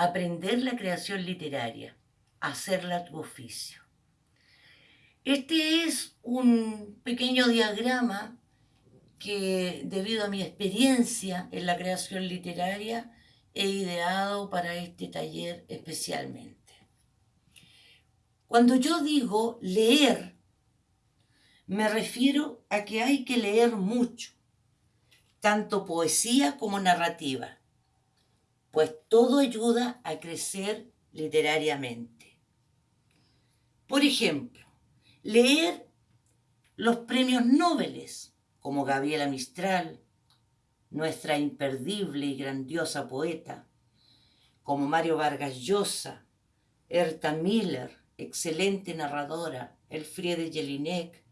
aprender la creación literaria, hacerla tu oficio. Este es un pequeño diagrama que debido a mi experiencia en la creación literaria he ideado para este taller especialmente. Cuando yo digo leer, me refiero a que hay que leer mucho, tanto poesía como narrativa, pues todo ayuda a crecer literariamente. Por ejemplo, leer los premios Nobel, como Gabriela Mistral, nuestra imperdible y grandiosa poeta, como Mario Vargas Llosa, Erta Miller, excelente narradora, Elfriede Jelinek,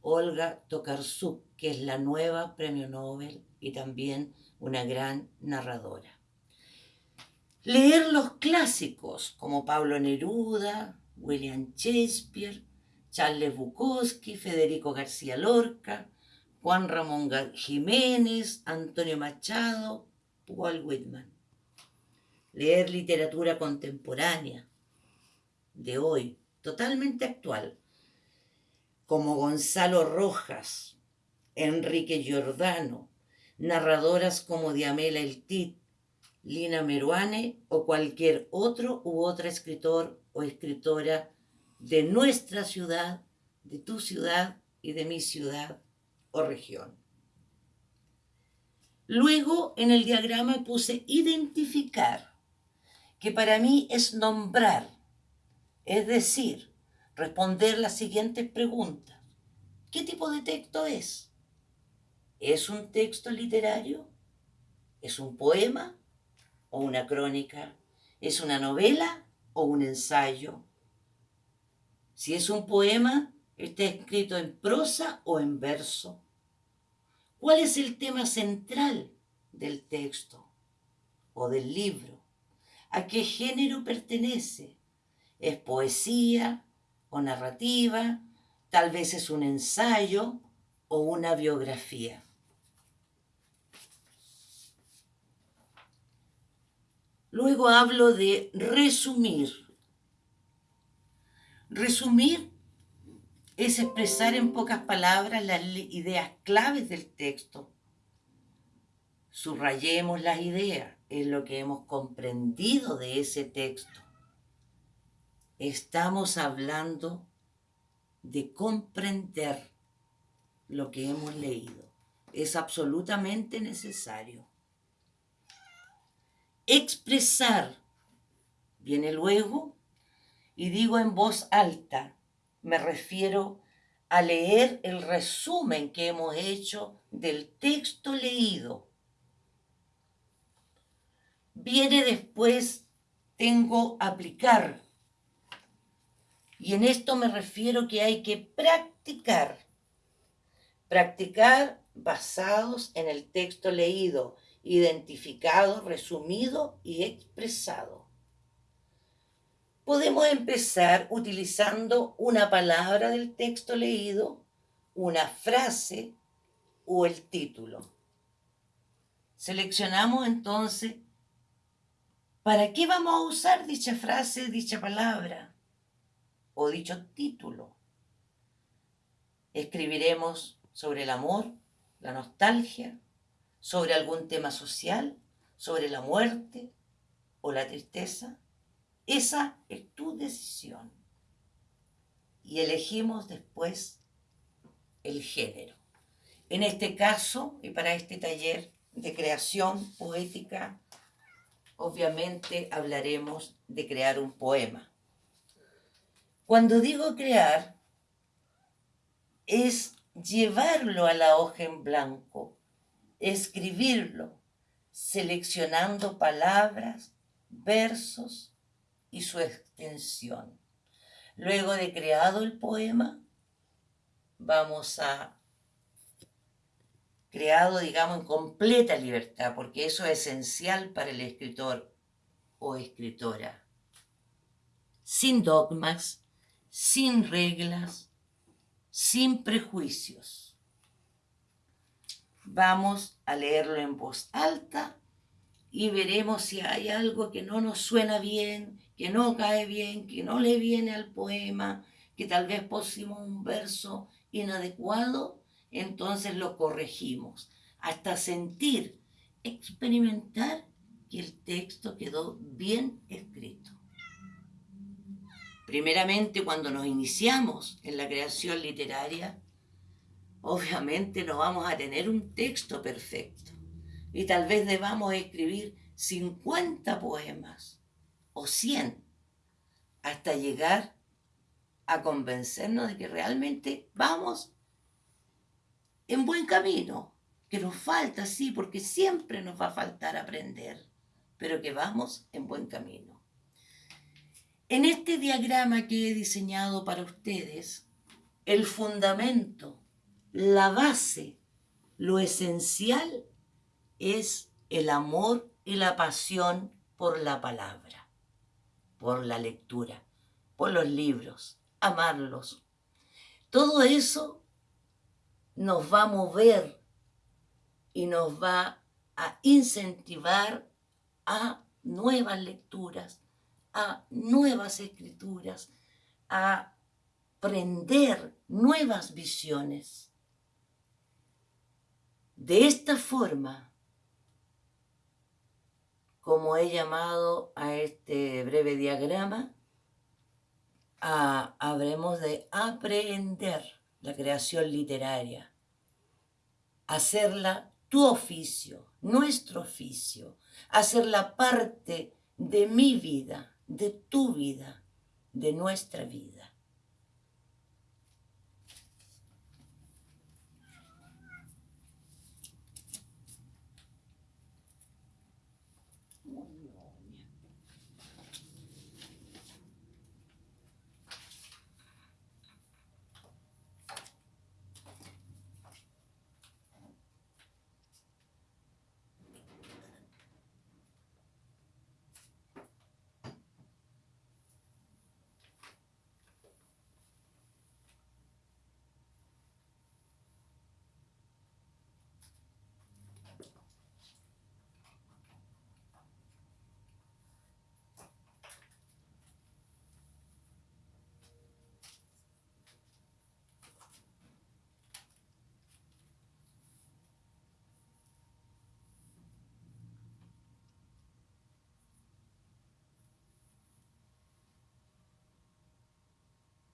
Olga Tokarczuk, que es la nueva premio Nobel y también una gran narradora. Leer los clásicos como Pablo Neruda, William Shakespeare, Charles Bukowski, Federico García Lorca, Juan Ramón Jiménez, Antonio Machado, Walt Whitman. Leer literatura contemporánea de hoy, totalmente actual, como Gonzalo Rojas, Enrique Giordano, narradoras como Diamela Eltit, Lina Meruane o cualquier otro u otra escritor o escritora de nuestra ciudad, de tu ciudad y de mi ciudad o región. Luego en el diagrama puse identificar, que para mí es nombrar, es decir, responder las siguientes preguntas. ¿Qué tipo de texto es? ¿Es un texto literario? ¿Es un poema o una crónica? ¿Es una novela o un ensayo? Si es un poema, ¿está escrito en prosa o en verso? ¿Cuál es el tema central del texto o del libro? ¿A qué género pertenece? ¿Es poesía, o narrativa, tal vez es un ensayo o una biografía. Luego hablo de resumir. Resumir es expresar en pocas palabras las ideas claves del texto. Subrayemos las ideas, es lo que hemos comprendido de ese texto estamos hablando de comprender lo que hemos leído. Es absolutamente necesario. Expresar viene luego y digo en voz alta, me refiero a leer el resumen que hemos hecho del texto leído. Viene después, tengo aplicar y en esto me refiero que hay que practicar. Practicar basados en el texto leído, identificado, resumido y expresado. Podemos empezar utilizando una palabra del texto leído, una frase o el título. Seleccionamos entonces para qué vamos a usar dicha frase, dicha palabra o dicho título. Escribiremos sobre el amor, la nostalgia, sobre algún tema social, sobre la muerte o la tristeza. Esa es tu decisión. Y elegimos después el género. En este caso, y para este taller de creación poética, obviamente hablaremos de crear un poema. Cuando digo crear, es llevarlo a la hoja en blanco, escribirlo, seleccionando palabras, versos y su extensión. Luego de creado el poema, vamos a creado, digamos, en completa libertad, porque eso es esencial para el escritor o escritora. Sin dogmas, sin reglas, sin prejuicios. Vamos a leerlo en voz alta y veremos si hay algo que no nos suena bien, que no cae bien, que no le viene al poema, que tal vez pusimos un verso inadecuado, entonces lo corregimos, hasta sentir, experimentar que el texto quedó bien escrito. Primeramente, cuando nos iniciamos en la creación literaria, obviamente no vamos a tener un texto perfecto. Y tal vez debamos escribir 50 poemas o 100 hasta llegar a convencernos de que realmente vamos en buen camino, que nos falta, sí, porque siempre nos va a faltar aprender, pero que vamos en buen camino. En este diagrama que he diseñado para ustedes, el fundamento la base, lo esencial es el amor y la pasión por la palabra, por la lectura, por los libros, amarlos. Todo eso nos va a mover y nos va a incentivar a nuevas lecturas, a nuevas escrituras, a aprender nuevas visiones. De esta forma, como he llamado a este breve diagrama, habremos de aprender la creación literaria, hacerla tu oficio, nuestro oficio, hacerla parte de mi vida, de tu vida, de nuestra vida.